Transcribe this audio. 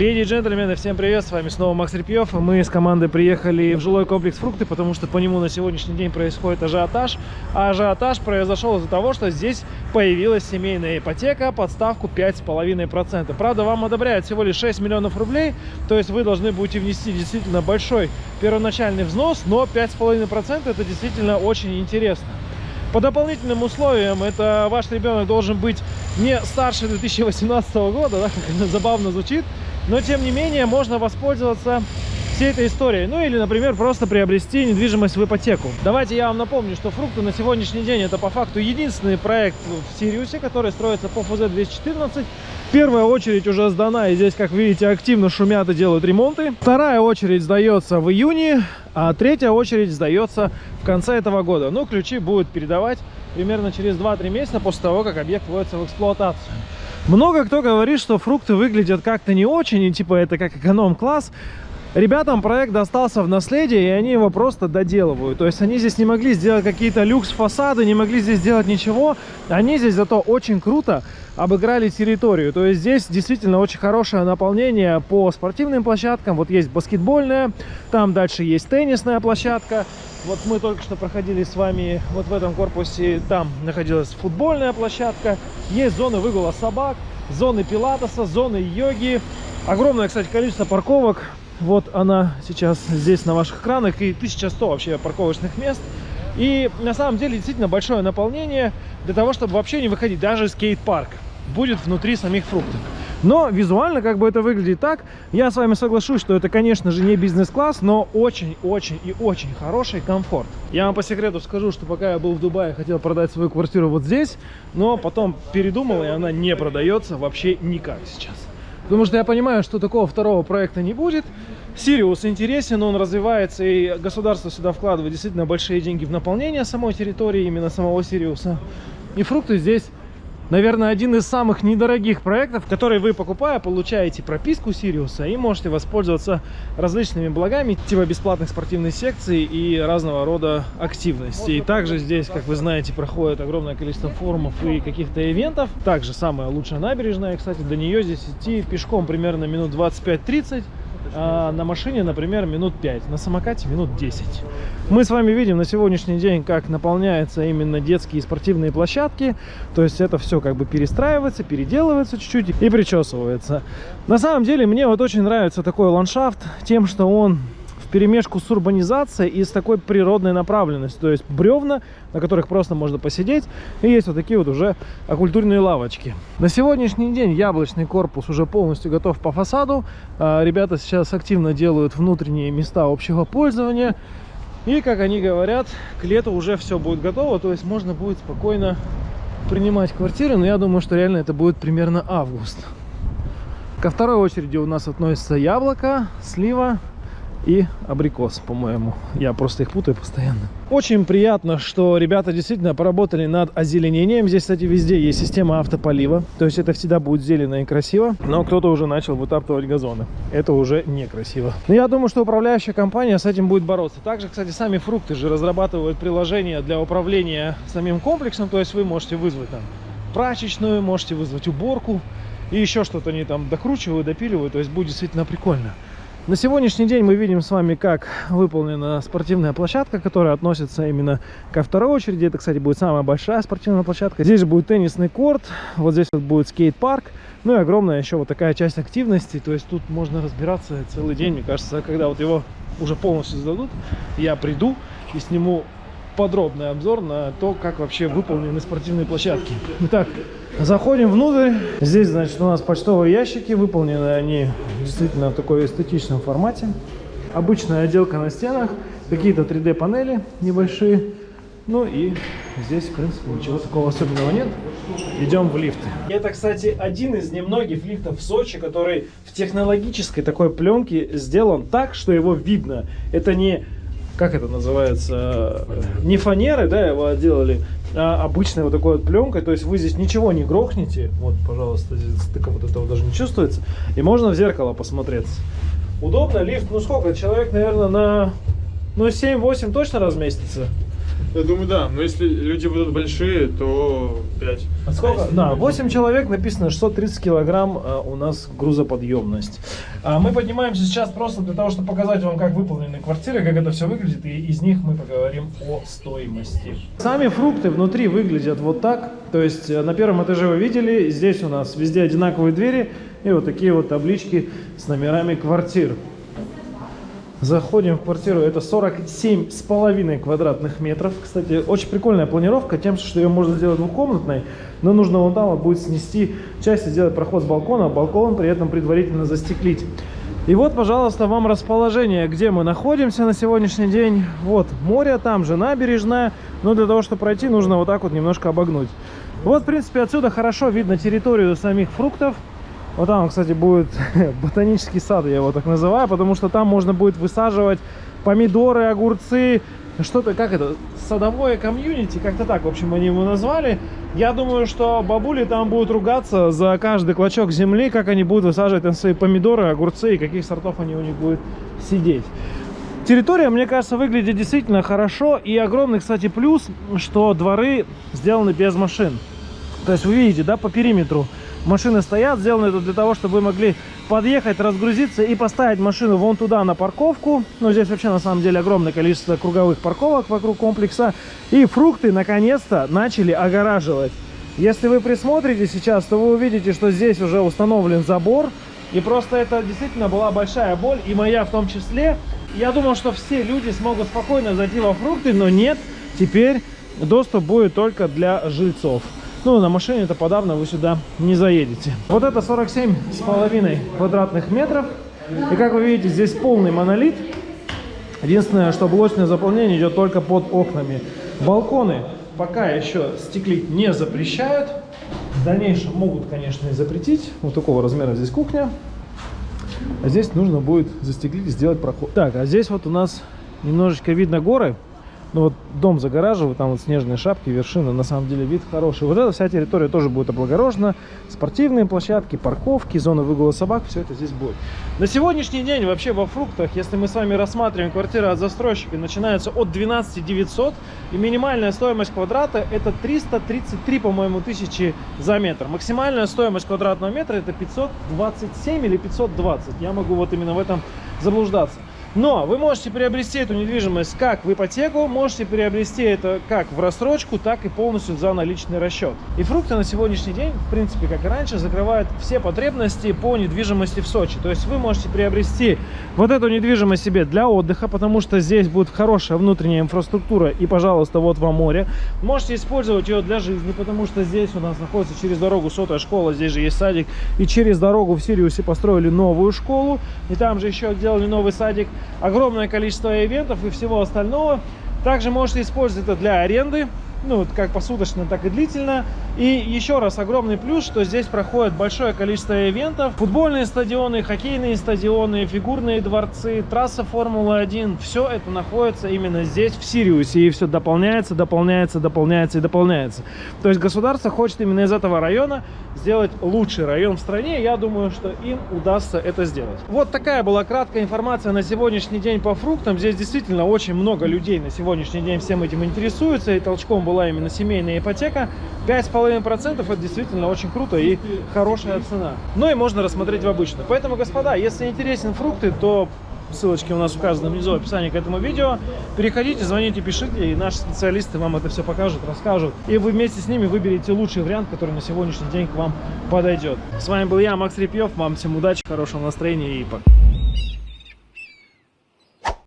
Леди и джентльмены, всем привет, с вами снова Макс Репьев. Мы с командой приехали в жилой комплекс «Фрукты», потому что по нему на сегодняшний день происходит ажиотаж. А ажиотаж произошел из-за того, что здесь появилась семейная ипотека под ставку 5,5%. Правда, вам одобряют всего лишь 6 миллионов рублей, то есть вы должны будете внести действительно большой первоначальный взнос, но 5,5% это действительно очень интересно. По дополнительным условиям, это ваш ребенок должен быть не старше 2018 года, да, как это забавно звучит, но, тем не менее, можно воспользоваться всей этой историей. Ну или, например, просто приобрести недвижимость в ипотеку. Давайте я вам напомню, что фрукты на сегодняшний день это по факту единственный проект в Сириусе, который строится по ФЗ-214. Первая очередь уже сдана, и здесь, как видите, активно шумят и делают ремонты. Вторая очередь сдается в июне, а третья очередь сдается в конце этого года. Ну, ключи будут передавать примерно через 2-3 месяца после того, как объект вводится в эксплуатацию. Много кто говорит, что фрукты выглядят как-то не очень, и типа это как эконом-класс. Ребятам проект достался в наследие, и они его просто доделывают. То есть они здесь не могли сделать какие-то люкс-фасады, не могли здесь сделать ничего. Они здесь зато очень круто обыграли территорию. То есть здесь действительно очень хорошее наполнение по спортивным площадкам. Вот есть баскетбольная, там дальше есть теннисная площадка. Вот мы только что проходили с вами вот в этом корпусе, там находилась футбольная площадка. Есть зоны выгула собак, зоны пилатеса, зоны йоги. Огромное, кстати, количество парковок. Вот она сейчас здесь на ваших экранах. И 1100 вообще парковочных мест. И на самом деле действительно большое наполнение для того, чтобы вообще не выходить. Даже скейт-парк будет внутри самих фруктов. Но визуально как бы это выглядит так. Я с вами соглашусь, что это, конечно же, не бизнес-класс, но очень-очень и очень хороший комфорт. Я вам по секрету скажу, что пока я был в Дубае, хотел продать свою квартиру вот здесь, но потом передумал, и она не продается вообще никак сейчас. Потому что я понимаю, что такого второго проекта не будет. Сириус интересен, он развивается, и государство сюда вкладывает действительно большие деньги в наполнение самой территории, именно самого Сириуса. И фрукты здесь наверное, один из самых недорогих проектов, который вы, покупая, получаете прописку Сириуса и можете воспользоваться различными благами, типа бесплатных спортивных секций и разного рода активностей. И также здесь, как вы знаете, проходит огромное количество форумов и каких-то ивентов. Также самая лучшая набережная, кстати, до нее здесь идти пешком примерно минут 25-30 а на машине, например, минут 5, на самокате минут 10. Мы с вами видим на сегодняшний день, как наполняются именно детские и спортивные площадки. То есть это все как бы перестраивается, переделывается чуть-чуть и причесывается. На самом деле мне вот очень нравится такой ландшафт тем, что он перемешку с урбанизацией и с такой природной направленностью. То есть бревна, на которых просто можно посидеть. И есть вот такие вот уже оккультурные лавочки. На сегодняшний день яблочный корпус уже полностью готов по фасаду. А, ребята сейчас активно делают внутренние места общего пользования. И, как они говорят, к лету уже все будет готово. То есть можно будет спокойно принимать квартиры. Но я думаю, что реально это будет примерно август. Ко второй очереди у нас относится яблоко, слива, и абрикос, по-моему. Я просто их путаю постоянно. Очень приятно, что ребята действительно поработали над озеленением. Здесь, кстати, везде есть система автополива. То есть это всегда будет зелено и красиво. Но кто-то уже начал вытаптывать газоны. Это уже некрасиво. Но я думаю, что управляющая компания с этим будет бороться. Также, кстати, сами фрукты же разрабатывают приложение для управления самим комплексом. То есть вы можете вызвать там прачечную, можете вызвать уборку. И еще что-то они там докручивают, допиливают. То есть будет действительно прикольно. На сегодняшний день мы видим с вами, как выполнена спортивная площадка, которая относится именно ко второй очереди. Это, кстати, будет самая большая спортивная площадка. Здесь же будет теннисный корт, вот здесь вот будет скейт-парк. Ну и огромная еще вот такая часть активности. То есть тут можно разбираться целый день, мне кажется, когда вот его уже полностью сдадут, я приду и сниму подробный обзор на то, как вообще выполнены спортивные площадки. Итак, заходим внутрь. Здесь, значит, у нас почтовые ящики. Выполнены они действительно в такой эстетичном формате. Обычная отделка на стенах, какие-то 3D панели небольшие. Ну и здесь, в принципе, ничего такого особенного нет. Идем в лифты. Это, кстати, один из немногих лифтов в Сочи, который в технологической такой пленке сделан так, что его видно. Это не как это называется, не фанеры, да, его отделали, а обычной вот такой вот пленкой, то есть вы здесь ничего не грохнете, вот, пожалуйста, здесь стыка вот этого даже не чувствуется, и можно в зеркало посмотреться. Удобно, лифт, ну сколько, человек, наверное, на, ну 7-8 точно разместится. Я думаю, да. Но если люди будут большие, то 5. А сколько? Да, 8 человек, написано 630 килограмм а, у нас грузоподъемность. А мы поднимаемся сейчас просто для того, чтобы показать вам, как выполнены квартиры, как это все выглядит, и из них мы поговорим о стоимости. Сами фрукты внутри выглядят вот так. То есть э, на первом этаже вы видели, здесь у нас везде одинаковые двери и вот такие вот таблички с номерами квартир. Заходим в квартиру, это 47 с половиной квадратных метров. Кстати, очень прикольная планировка, тем, что ее можно сделать двухкомнатной, но нужно вон там будет снести часть и сделать проход с балкона, а балкон при этом предварительно застеклить. И вот, пожалуйста, вам расположение, где мы находимся на сегодняшний день. Вот море, там же набережная, но для того, чтобы пройти, нужно вот так вот немножко обогнуть. Вот, в принципе, отсюда хорошо видно территорию самих фруктов. Вот там, кстати, будет ботанический сад, я его так называю, потому что там можно будет высаживать помидоры, огурцы, что-то, как это, садовое комьюнити, как-то так, в общем, они его назвали. Я думаю, что бабули там будут ругаться за каждый клочок земли, как они будут высаживать там свои помидоры, огурцы и каких сортов они у них будут сидеть. Территория, мне кажется, выглядит действительно хорошо. И огромный, кстати, плюс, что дворы сделаны без машин. То есть вы видите, да, по периметру машины стоят. Сделано это для того, чтобы вы могли подъехать, разгрузиться и поставить машину вон туда на парковку. Ну, здесь вообще на самом деле огромное количество круговых парковок вокруг комплекса. И фрукты наконец-то начали огораживать. Если вы присмотрите сейчас, то вы увидите, что здесь уже установлен забор. И просто это действительно была большая боль, и моя в том числе. Я думал, что все люди смогут спокойно зайти во фрукты, но нет. Теперь доступ будет только для жильцов. Ну, на машине это подавно вы сюда не заедете. Вот это 47 с половиной квадратных метров. И как вы видите, здесь полный монолит. Единственное, что блочное заполнение идет только под окнами. Балконы пока еще стеклить не запрещают. В дальнейшем могут, конечно, и запретить. Вот такого размера здесь кухня. А здесь нужно будет застеклить и сделать проход. Так, а здесь вот у нас немножечко видно горы. Ну вот дом загораживают, там вот снежные шапки, вершины, на самом деле вид хороший. Вот эта вся территория тоже будет облагорожена. Спортивные площадки, парковки, зона выгула собак, все это здесь будет. На сегодняшний день вообще во фруктах, если мы с вами рассматриваем квартиры от застройщика, начинается от 12 900. И минимальная стоимость квадрата это 333, по-моему, тысячи за метр. Максимальная стоимость квадратного метра это 527 или 520. Я могу вот именно в этом заблуждаться. Но вы можете приобрести эту недвижимость как в ипотеку, можете приобрести это как в рассрочку, так и полностью за наличный расчет. И фрукты на сегодняшний день, в принципе, как и раньше, закрывают все потребности по недвижимости в Сочи. То есть вы можете приобрести вот эту недвижимость себе для отдыха, потому что здесь будет хорошая внутренняя инфраструктура и, пожалуйста, вот вам море. Можете использовать ее для жизни, потому что здесь у нас находится через дорогу сотая школа, здесь же есть садик. И через дорогу в Сириусе построили новую школу, и там же еще делали новый садик огромное количество ивентов и всего остального. Также можете использовать это для аренды ну, как посуточно, так и длительно. И еще раз огромный плюс, что здесь проходит большое количество ивентов. Футбольные стадионы, хоккейные стадионы, фигурные дворцы, трасса Формулы-1. Все это находится именно здесь, в Сириусе. И все дополняется, дополняется, дополняется и дополняется. То есть государство хочет именно из этого района сделать лучший район в стране. Я думаю, что им удастся это сделать. Вот такая была краткая информация на сегодняшний день по фруктам. Здесь действительно очень много людей на сегодняшний день всем этим интересуются. И толчком была именно семейная ипотека, 5,5% это действительно очень круто и хорошая цена. Ну и можно рассмотреть в обычную. Поэтому, господа, если интересен фрукты, то ссылочки у нас указаны внизу в описании к этому видео. Переходите, звоните, пишите, и наши специалисты вам это все покажут, расскажут. И вы вместе с ними выберете лучший вариант, который на сегодняшний день к вам подойдет. С вами был я, Макс Репьев. Вам всем удачи, хорошего настроения и пока.